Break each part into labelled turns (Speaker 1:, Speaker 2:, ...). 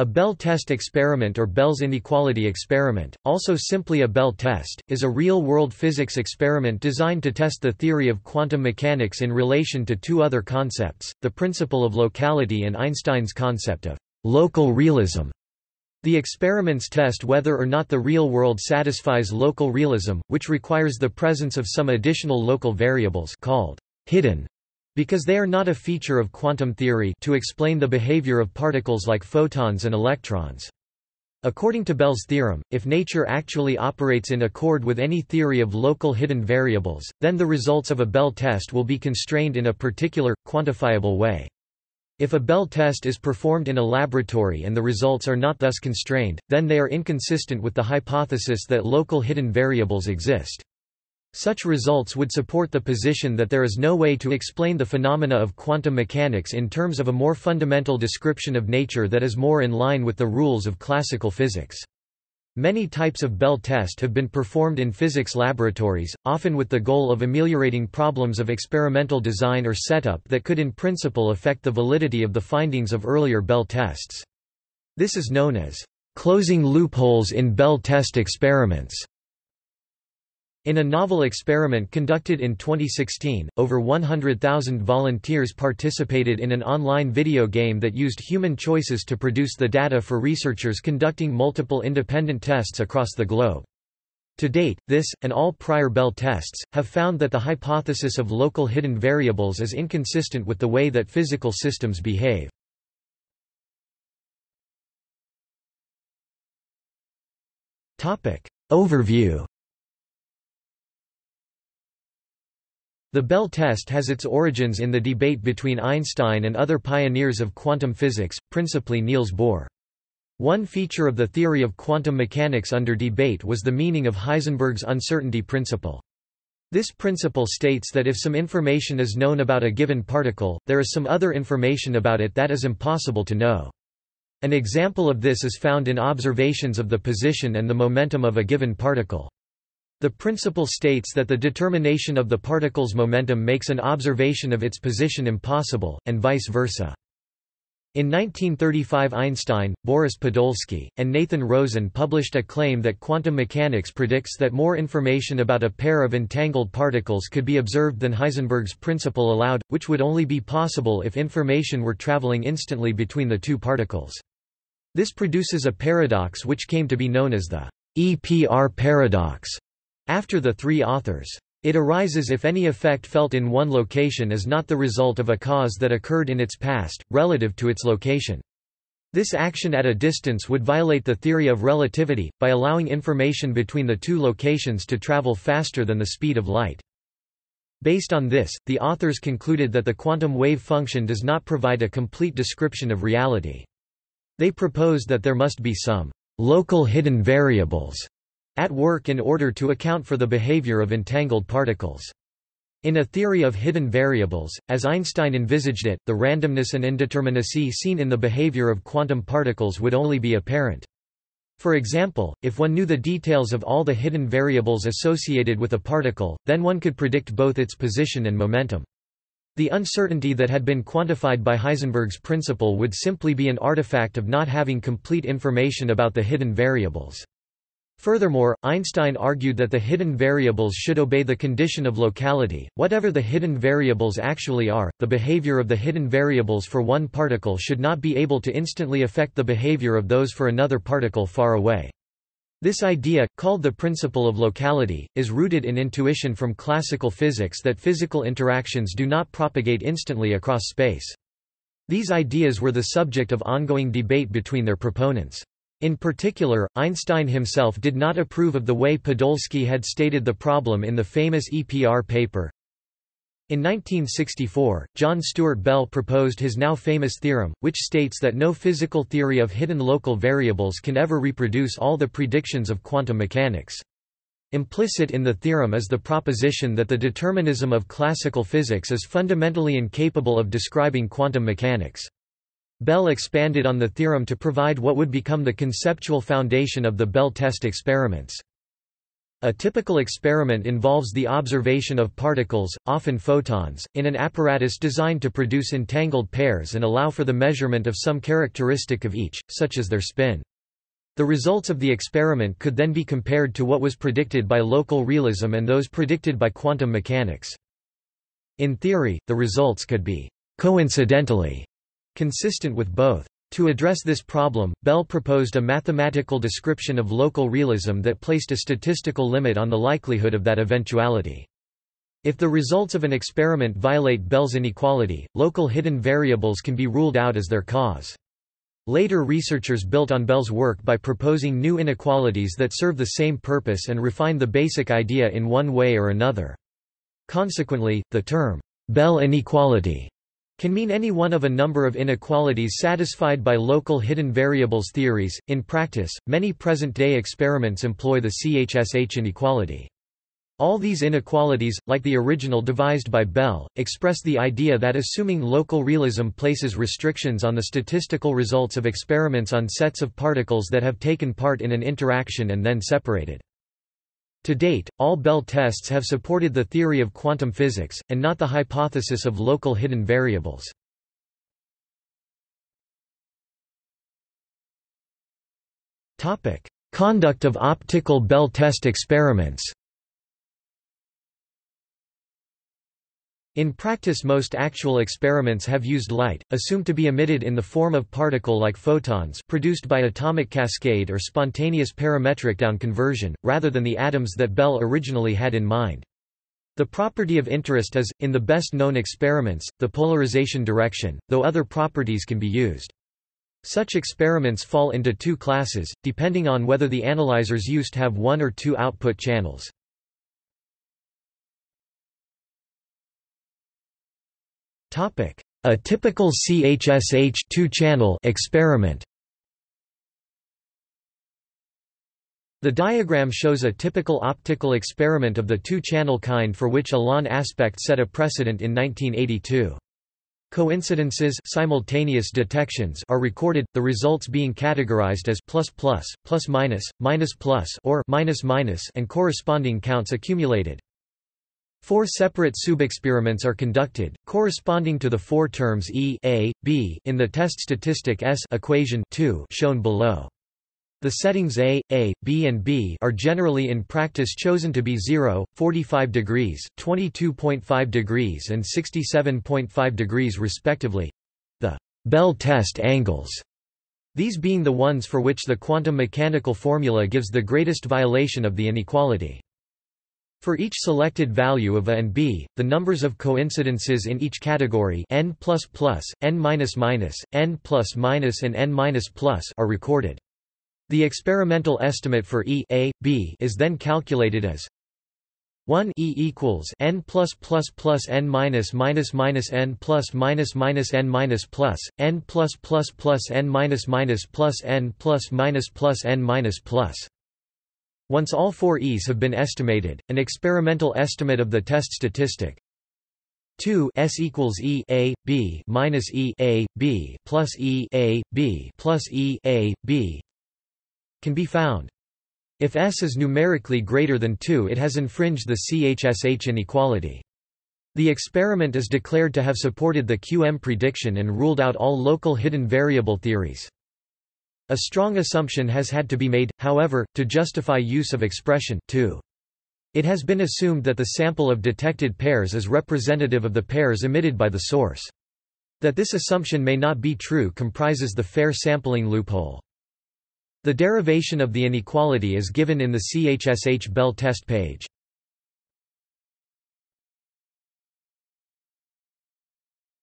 Speaker 1: A Bell test experiment or Bell's inequality experiment, also simply a Bell test, is a real-world physics experiment designed to test the theory of quantum mechanics in relation to two other concepts, the principle of locality and Einstein's concept of local realism. The experiments test whether or not the real world satisfies local realism, which requires the presence of some additional local variables called hidden because they are not a feature of quantum theory to explain the behavior of particles like photons and electrons. According to Bell's theorem, if nature actually operates in accord with any theory of local hidden variables, then the results of a Bell test will be constrained in a particular, quantifiable way. If a Bell test is performed in a laboratory and the results are not thus constrained, then they are inconsistent with the hypothesis that local hidden variables exist. Such results would support the position that there is no way to explain the phenomena of quantum mechanics in terms of a more fundamental description of nature that is more in line with the rules of classical physics. Many types of Bell test have been performed in physics laboratories, often with the goal of ameliorating problems of experimental design or setup that could in principle affect the validity of the findings of earlier Bell tests. This is known as closing loopholes in Bell test experiments. In a novel experiment conducted in 2016, over 100,000 volunteers participated in an online video game that used human choices to produce the data for researchers conducting multiple independent tests across the globe. To date, this, and all prior Bell tests, have found that the hypothesis of local hidden variables is inconsistent with the way that physical systems behave. Overview The Bell test has its origins in the debate between Einstein and other pioneers of quantum physics, principally Niels Bohr. One feature of the theory of quantum mechanics under debate was the meaning of Heisenberg's uncertainty principle. This principle states that if some information is known about a given particle, there is some other information about it that is impossible to know. An example of this is found in observations of the position and the momentum of a given particle. The principle states that the determination of the particle's momentum makes an observation of its position impossible, and vice versa. In 1935 Einstein, Boris Podolsky, and Nathan Rosen published a claim that quantum mechanics predicts that more information about a pair of entangled particles could be observed than Heisenberg's principle allowed, which would only be possible if information were traveling instantly between the two particles. This produces a paradox which came to be known as the EPR paradox. After the three authors. It arises if any effect felt in one location is not the result of a cause that occurred in its past, relative to its location. This action at a distance would violate the theory of relativity, by allowing information between the two locations to travel faster than the speed of light. Based on this, the authors concluded that the quantum wave function does not provide a complete description of reality. They proposed that there must be some local hidden variables at work in order to account for the behavior of entangled particles. In a theory of hidden variables, as Einstein envisaged it, the randomness and indeterminacy seen in the behavior of quantum particles would only be apparent. For example, if one knew the details of all the hidden variables associated with a particle, then one could predict both its position and momentum. The uncertainty that had been quantified by Heisenberg's principle would simply be an artifact of not having complete information about the hidden variables. Furthermore, Einstein argued that the hidden variables should obey the condition of locality. Whatever the hidden variables actually are, the behavior of the hidden variables for one particle should not be able to instantly affect the behavior of those for another particle far away. This idea, called the principle of locality, is rooted in intuition from classical physics that physical interactions do not propagate instantly across space. These ideas were the subject of ongoing debate between their proponents. In particular, Einstein himself did not approve of the way Podolsky had stated the problem in the famous EPR paper. In 1964, John Stuart Bell proposed his now famous theorem, which states that no physical theory of hidden local variables can ever reproduce all the predictions of quantum mechanics. Implicit in the theorem is the proposition that the determinism of classical physics is fundamentally incapable of describing quantum mechanics. Bell expanded on the theorem to provide what would become the conceptual foundation of the Bell test experiments. A typical experiment involves the observation of particles, often photons, in an apparatus designed to produce entangled pairs and allow for the measurement of some characteristic of each, such as their spin. The results of the experiment could then be compared to what was predicted by local realism and those predicted by quantum mechanics. In theory, the results could be coincidentally consistent with both. To address this problem, Bell proposed a mathematical description of local realism that placed a statistical limit on the likelihood of that eventuality. If the results of an experiment violate Bell's inequality, local hidden variables can be ruled out as their cause. Later researchers built on Bell's work by proposing new inequalities that serve the same purpose and refine the basic idea in one way or another. Consequently, the term, Bell inequality can mean any one of a number of inequalities satisfied by local hidden variables theories. In practice, many present-day experiments employ the CHSH inequality. All these inequalities, like the original devised by Bell, express the idea that assuming local realism places restrictions on the statistical results of experiments on sets of particles that have taken part in an interaction and then separated. To date, all Bell tests have supported the theory of quantum physics, and not the hypothesis of local hidden variables. Conduct of optical Bell test experiments In practice most actual experiments have used light, assumed to be emitted in the form of particle-like photons produced by atomic cascade or spontaneous parametric down conversion, rather than the atoms that Bell originally had in mind. The property of interest is, in the best-known experiments, the polarization direction, though other properties can be used. Such experiments fall into two classes, depending on whether the analyzers used have one or two output channels. A typical CHSH two-channel experiment The diagram shows a typical optical experiment of the two-channel kind for which Alain Aspect set a precedent in 1982. Coincidences simultaneous detections are recorded, the results being categorized as plus plus, plus minus, minus plus or minus minus and corresponding counts accumulated. Four separate subexperiments are conducted, corresponding to the four terms E A, B in the test statistic S equation 2 shown below. The settings A, A, B and B are generally in practice chosen to be 0, 45 degrees, 22.5 degrees and 67.5 degrees respectively—the Bell test angles, these being the ones for which the quantum mechanical formula gives the greatest violation of the inequality. For each selected value of A and B, the numbers of coincidences in each category n++, n-, n+- and n-+ are recorded. The experimental estimate for E A, B is then calculated as 1 E equals n plus plus plus n minus minus minus n plus minus minus n minus plus n plus plus plus n minus minus plus n plus minus plus n minus plus once all four E's have been estimated, an experimental estimate of the test statistic 2 S equals E A B minus E A B plus E A B plus E A B can be found. If S is numerically greater than 2 it has infringed the CHSH inequality. The experiment is declared to have supported the QM prediction and ruled out all local hidden variable theories. A strong assumption has had to be made, however, to justify use of expression 2. It has been assumed that the sample of detected pairs is representative of the pairs emitted by the source. That this assumption may not be true comprises the fair sampling loophole. The derivation of the inequality is given in the CHSH Bell test page.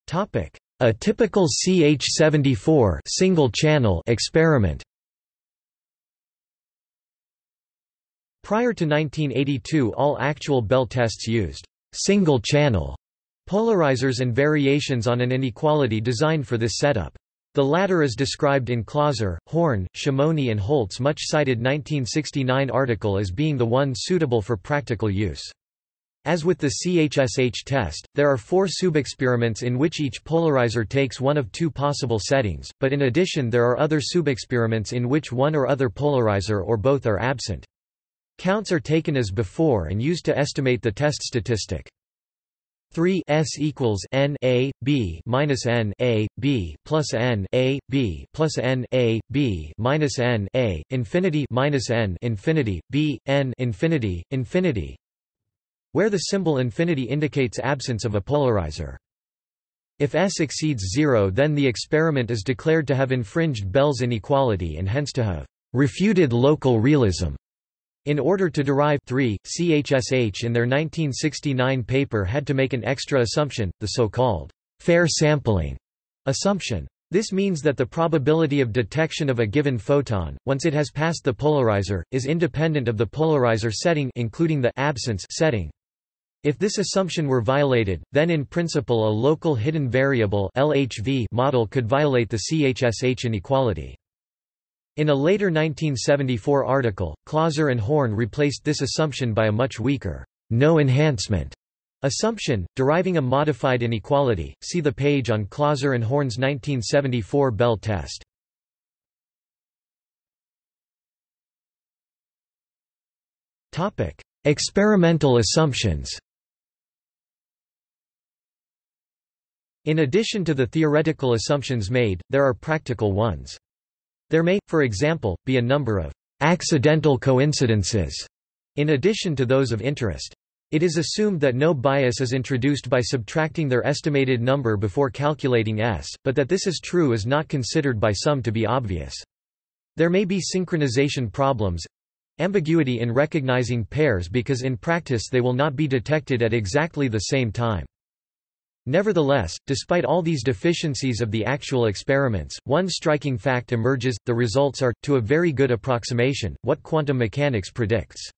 Speaker 1: Topic: a typical CH74 single channel experiment Prior to 1982 all actual Bell tests used single-channel polarizers and variations on an inequality designed for this setup. The latter is described in Clauser, Horn, Shimony and Holt's much-cited 1969 article as being the one suitable for practical use. As with the CHSH test, there are four subexperiments in which each polarizer takes one of two possible settings, but in addition there are other subexperiments in which one or other polarizer or both are absent. Counts are taken as before and used to estimate the test statistic. 3 s equals n a b minus n a b plus n a b plus n a b minus n a infinity minus n infinity b n infinity infinity where the symbol infinity indicates absence of a polarizer. If S exceeds zero then the experiment is declared to have infringed Bell's inequality and hence to have refuted local realism. In order to derive 3, CHSH in their 1969 paper had to make an extra assumption, the so-called fair sampling assumption. This means that the probability of detection of a given photon, once it has passed the polarizer, is independent of the polarizer setting including the absence setting. If this assumption were violated, then in principle a local hidden variable LHV model could violate the CHSH inequality. In a later 1974 article, Clauser and Horn replaced this assumption by a much weaker, no enhancement assumption, deriving a modified inequality. See the page on Clauser and Horn's 1974 Bell test. Topic: Experimental assumptions. In addition to the theoretical assumptions made, there are practical ones. There may, for example, be a number of accidental coincidences in addition to those of interest. It is assumed that no bias is introduced by subtracting their estimated number before calculating S, but that this is true is not considered by some to be obvious. There may be synchronization problems ambiguity in recognizing pairs because in practice they will not be detected at exactly the same time. Nevertheless, despite all these deficiencies of the actual experiments, one striking fact emerges, the results are, to a very good approximation, what quantum mechanics predicts.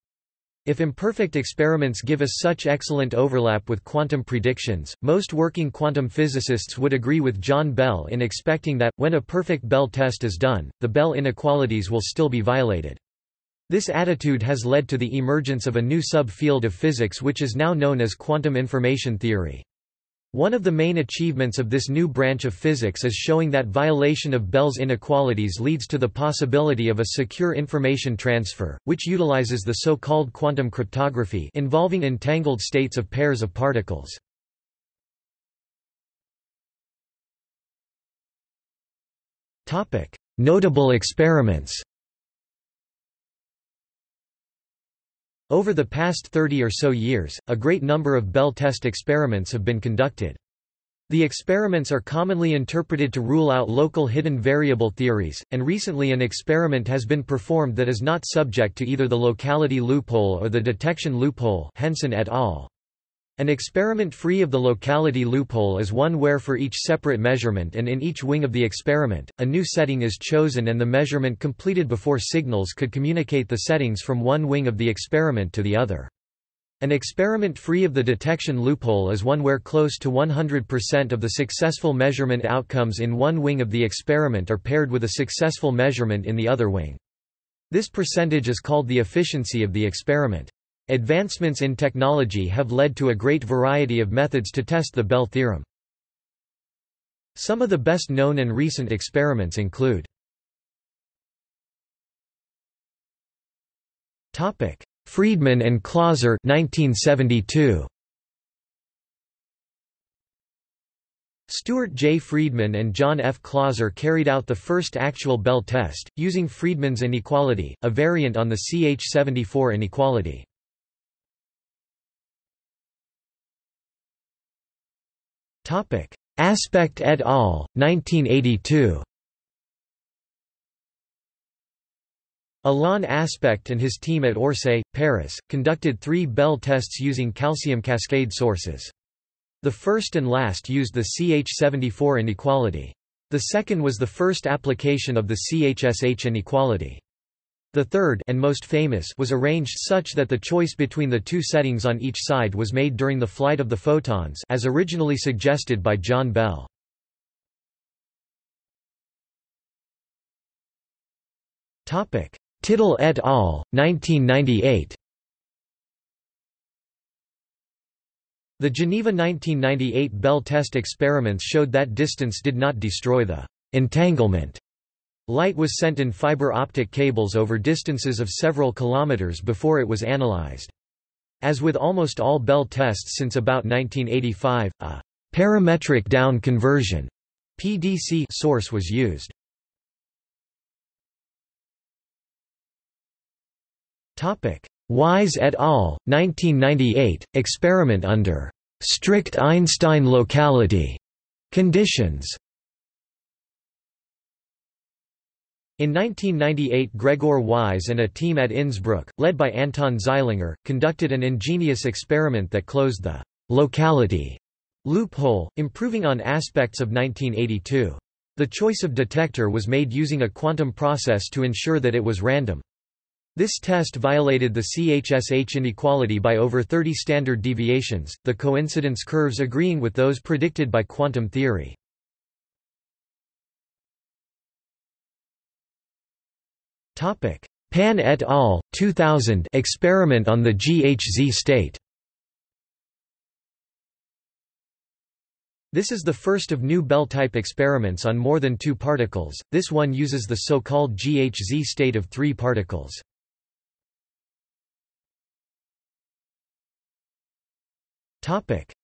Speaker 1: If imperfect experiments give us such excellent overlap with quantum predictions, most working quantum physicists would agree with John Bell in expecting that, when a perfect Bell test is done, the Bell inequalities will still be violated. This attitude has led to the emergence of a new subfield of physics which is now known as quantum information theory. One of the main achievements of this new branch of physics is showing that violation of Bell's inequalities leads to the possibility of a secure information transfer, which utilizes the so-called quantum cryptography involving entangled states of pairs of particles. Notable experiments Over the past 30 or so years, a great number of Bell test experiments have been conducted. The experiments are commonly interpreted to rule out local hidden variable theories, and recently an experiment has been performed that is not subject to either the locality loophole or the detection loophole Hensen et al. An experiment free of the locality loophole is one where for each separate measurement and in each wing of the experiment, a new setting is chosen and the measurement completed before signals could communicate the settings from one wing of the experiment to the other. An experiment free of the detection loophole is one where close to 100% of the successful measurement outcomes in one wing of the experiment are paired with a successful measurement in the other wing. This percentage is called the efficiency of the experiment. Advancements in technology have led to a great variety of methods to test the Bell theorem. Some of the best known and recent experiments include Freedman and Clauser 1972. Stuart J. Freedman and John F. Clauser carried out the first actual Bell test, using Freedman's inequality, a variant on the CH74 inequality. Aspect et al., 1982 Alain Aspect and his team at Orsay, Paris, conducted three Bell tests using calcium cascade sources. The first and last used the CH74 inequality. The second was the first application of the CHSH inequality. The third and most famous was arranged such that the choice between the two settings on each side was made during the flight of the photons as originally suggested by John Bell. Tittel et al., 1998 The Geneva 1998 Bell test experiments showed that distance did not destroy the entanglement Light was sent in fiber optic cables over distances of several kilometers before it was analyzed. As with almost all Bell tests since about 1985, a parametric down conversion PDC source was used. Topic: Weihs et al. 1998 experiment under strict Einstein locality conditions. In 1998 Gregor Weihs and a team at Innsbruck, led by Anton Zeilinger, conducted an ingenious experiment that closed the locality loophole, improving on aspects of 1982. The choice of detector was made using a quantum process to ensure that it was random. This test violated the CHSH inequality by over 30 standard deviations, the coincidence curves agreeing with those predicted by quantum theory. Pan et al. 2000 experiment on the GHZ state. This is the first of new Bell-type experiments on more than two particles, this one uses the so-called GHZ state of three particles.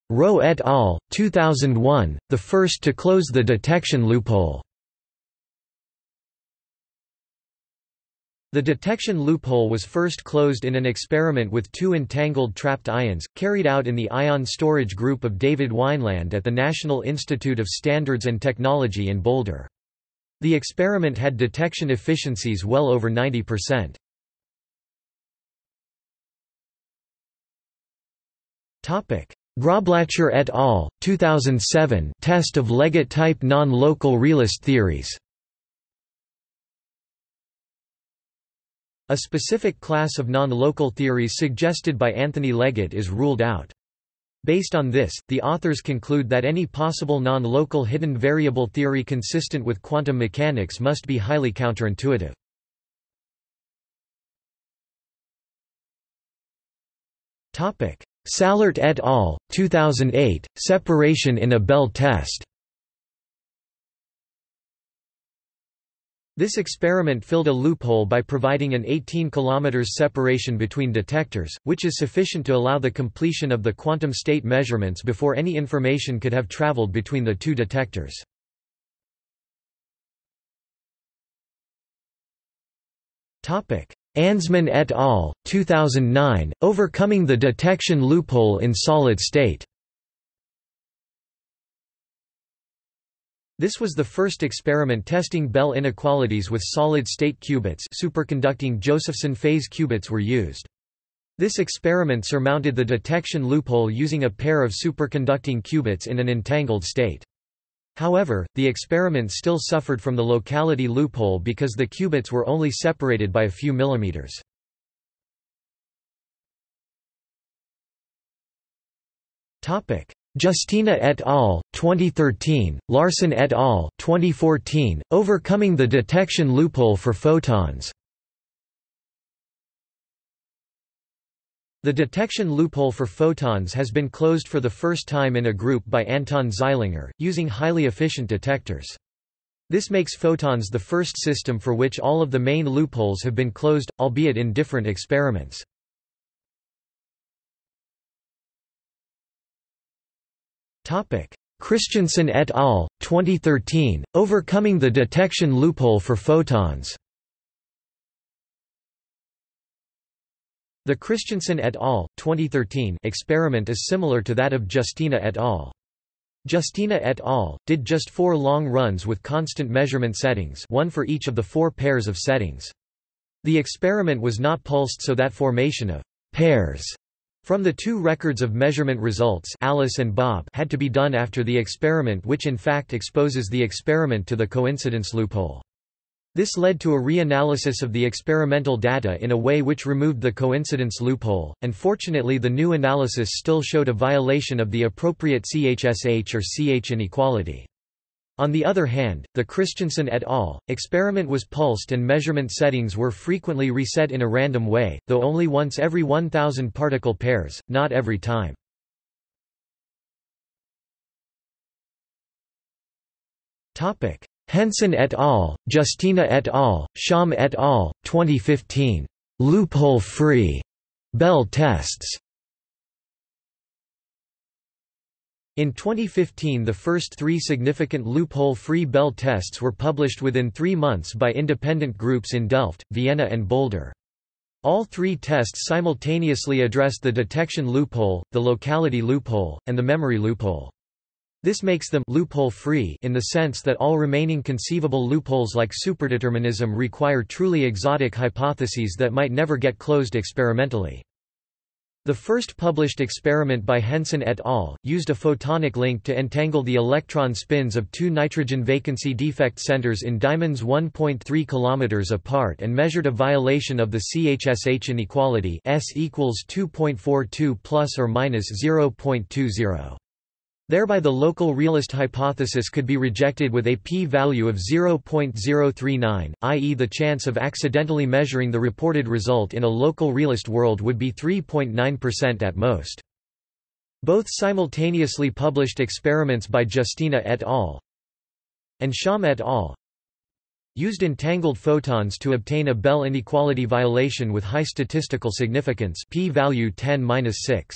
Speaker 1: Rowe et al., 2001, the first to close the detection loophole. The detection loophole was first closed in an experiment with two entangled trapped ions, carried out in the ion storage group of David Wineland at the National Institute of Standards and Technology in Boulder. The experiment had detection efficiencies well over 90%. Groblacher et al., 2007 test of Leggett-type non-local realist theories A specific class of non-local theories suggested by Anthony Leggett is ruled out. Based on this, the authors conclude that any possible non-local hidden variable theory consistent with quantum mechanics must be highly counterintuitive. Salart et al., 2008, separation in a Bell test This experiment filled a loophole by providing an 18 km separation between detectors, which is sufficient to allow the completion of the quantum state measurements before any information could have traveled between the two detectors. Ansmann et al., 2009, Overcoming the Detection Loophole in Solid State This was the first experiment testing Bell inequalities with solid-state qubits superconducting Josephson phase qubits were used. This experiment surmounted the detection loophole using a pair of superconducting qubits in an entangled state. However, the experiment still suffered from the locality loophole because the qubits were only separated by a few millimeters. Giustina et al., 2013, Larsson et al., 2014, Overcoming the Detection Loophole for Photons. The detection loophole for photons has been closed for the first time in a group by Anton Zeilinger, using highly efficient detectors. This makes photons the first system for which all of the main loopholes have been closed, albeit in different experiments. Christensen et al., 2013, Overcoming the Detection Loophole for Photons The Christensen et al. 2013 experiment is similar to that of Giustina et al. Giustina et al. did just four long runs with constant measurement settings one for each of the four pairs of settings. The experiment was not pulsed so that formation of pairs from the two records of measurement results Alice and Bob had to be done after the experiment which in fact exposes the experiment to the coincidence loophole. This led to a reanalysis of the experimental data in a way which removed the coincidence loophole, and fortunately the new analysis still showed a violation of the appropriate CHSH or CH inequality. On the other hand, the Christensen et al. experiment was pulsed and measurement settings were frequently reset in a random way, though only once every 1000 particle pairs, not every time. Hensen et al., Giustina et al., Shalm et al., 2015. Loophole-free Bell tests. In 2015 the first three significant loophole-free Bell tests were published within three months by independent groups in Delft, Vienna and Boulder. All three tests simultaneously addressed the detection loophole, the locality loophole, and the memory loophole. This makes them loophole-free in the sense that all remaining conceivable loopholes like superdeterminism require truly exotic hypotheses that might never get closed experimentally. The first published experiment by Hensen et al. used a photonic link to entangle the electron spins of two nitrogen vacancy defect centers in diamonds 1.3 km apart and measured a violation of the CHSH inequality S equals 2.42 plus or minus 0.20. Thereby the local realist hypothesis could be rejected with a p-value of 0.039, i.e. the chance of accidentally measuring the reported result in a local realist world would be 3.9% at most. Both simultaneously published experiments by Giustina et al. and Shalm et al. used entangled photons to obtain a Bell inequality violation with high statistical significance p-value 10-6.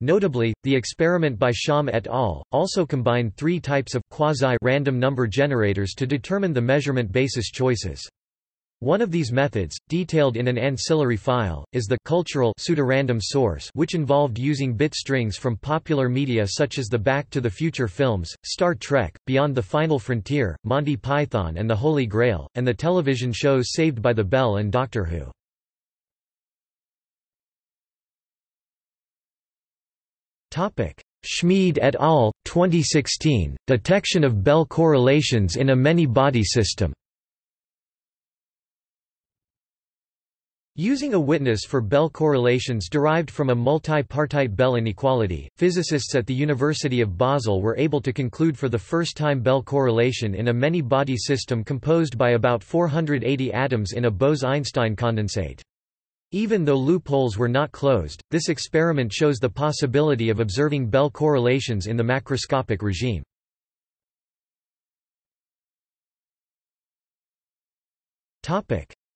Speaker 1: Notably, the experiment by Shalm et al. also combined three types of quasi-random number generators to determine the measurement basis choices. One of these methods, detailed in an ancillary file, is the cultural pseudorandom source which involved using bit strings from popular media such as the Back to the Future films, Star Trek, Beyond the Final Frontier, Monty Python and the Holy Grail, and the television shows Saved by the Bell and Doctor Who. Schmied et al., 2016, Detection of Bell correlations in a many-body system Using a witness for Bell correlations derived from a multi-partite Bell inequality, physicists at the University of Basel were able to conclude for the first time Bell correlation in a many-body system composed by about 480 atoms in a Bose-Einstein condensate. Even though loopholes were not closed, this experiment shows the possibility of observing Bell correlations in the macroscopic regime.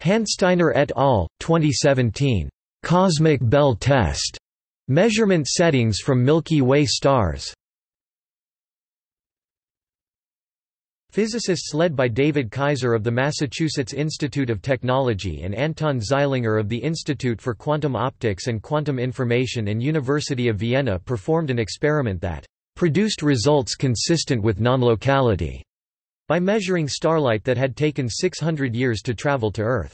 Speaker 1: Handsteiner et al., 2017. Cosmic Bell Test. Measurement settings from Milky Way stars. Physicists led by David Kaiser of the Massachusetts Institute of Technology and Anton Zeilinger of the Institute for Quantum Optics and Quantum Information and University of Vienna performed an experiment that produced results consistent with non-locality by measuring starlight that had taken 600 years to travel to Earth.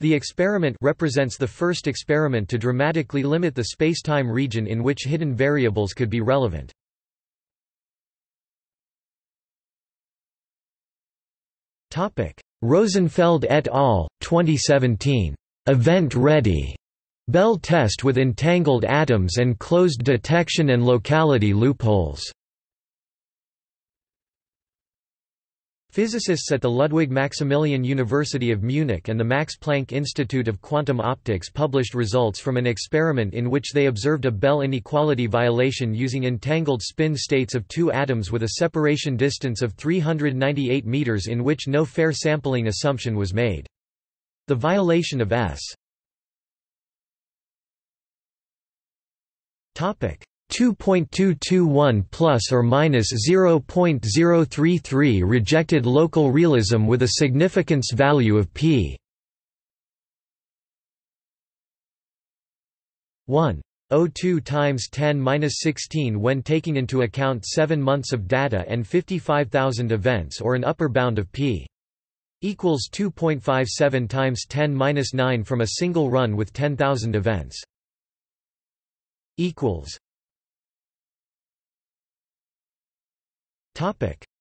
Speaker 1: The experiment represents the first experiment to dramatically limit the spacetime region in which hidden variables could be relevant. Rosenfeld et al., 2017. Event-ready Bell test with entangled atoms and closed detection and locality loopholes. Physicists at the Ludwig Maximilian University of Munich and the Max Planck Institute of Quantum Optics published results from an experiment in which they observed a Bell inequality violation using entangled spin states of two atoms with a separation distance of 398 meters in which no fair sampling assumption was made. The violation of S 2.221 plus or minus 0.033 rejected local realism with a significance value of p. 1. 02 times 10 minus 16 when taking into account 7 months of data and 55,000 events or an upper bound of p. equals 2.57 times 10 minus 9 from a single run with 10,000 events. equals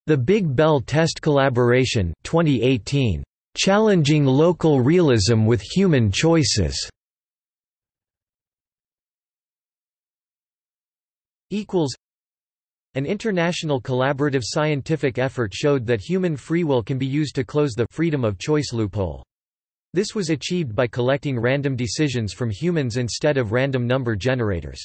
Speaker 1: The Big Bell Test Collaboration 2018. Challenging Local Realism with Human Choices. An international collaborative scientific effort showed that human free will can be used to close the freedom of choice loophole. This was achieved by collecting random decisions from humans instead of random number generators.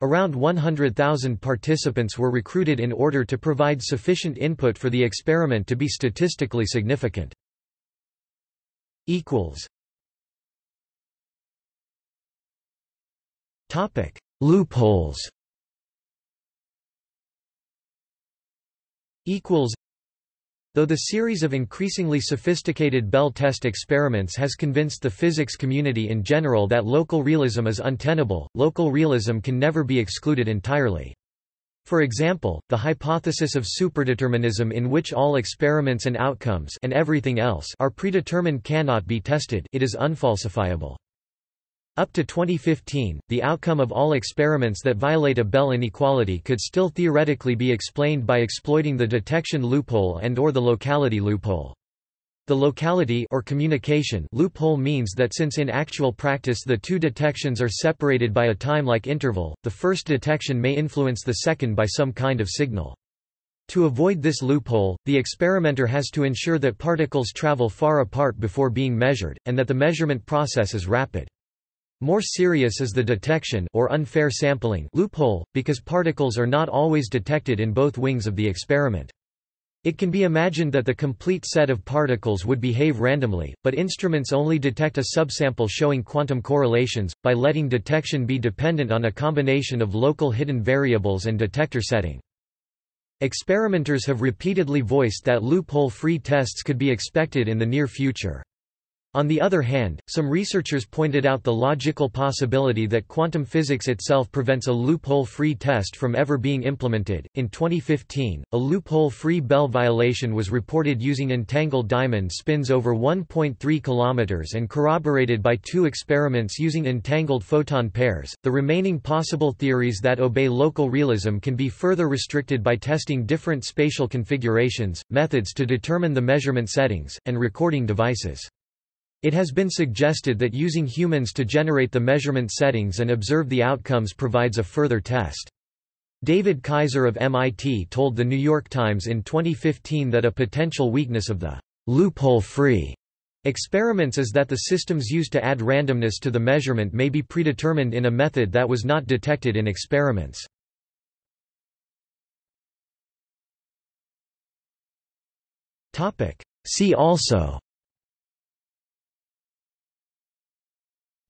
Speaker 1: Around 100,000 participants were recruited in order to provide sufficient input for the experiment to be statistically significant. Topic: Loopholes Though the series of increasingly sophisticated Bell test experiments has convinced the physics community in general that local realism is untenable, local realism can never be excluded entirely. For example, the hypothesis of superdeterminism in which all experiments and outcomes and everything else are predetermined cannot be tested it is unfalsifiable. Up to 2015, the outcome of all experiments that violate a Bell inequality could still theoretically be explained by exploiting the detection loophole and or the locality loophole. The locality or communication loophole means that since in actual practice the two detections are separated by a time-like interval, the first detection may influence the second by some kind of signal. To avoid this loophole, the experimenter has to ensure that particles travel far apart before being measured, and that the measurement process is rapid. More serious is the detection or unfair sampling loophole, because particles are not always detected in both wings of the experiment. It can be imagined that the complete set of particles would behave randomly, but instruments only detect a subsample showing quantum correlations, by letting detection be dependent on a combination of local hidden variables and detector setting. Experimenters have repeatedly voiced that loophole-free tests could be expected in the near future. On the other hand, some researchers pointed out the logical possibility that quantum physics itself prevents a loophole-free test from ever being implemented. In 2015, a loophole-free Bell violation was reported using entangled diamond spins over 1.3 km and corroborated by two experiments using entangled photon pairs. The remaining possible theories that obey local realism can be further restricted by testing different spatial configurations, methods to determine the measurement settings, and recording devices. It has been suggested that using humans to generate the measurement settings and observe the outcomes provides a further test. David Kaiser of MIT told The New York Times in 2015 that a potential weakness of the loophole-free experiments is that the systems used to add randomness to the measurement may be predetermined in a method that was not detected in experiments. See also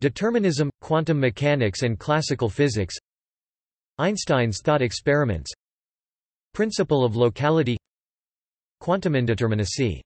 Speaker 1: Determinism, quantum mechanics and classical physics. Einstein's thought experiments. Principle of locality. Quantum indeterminacy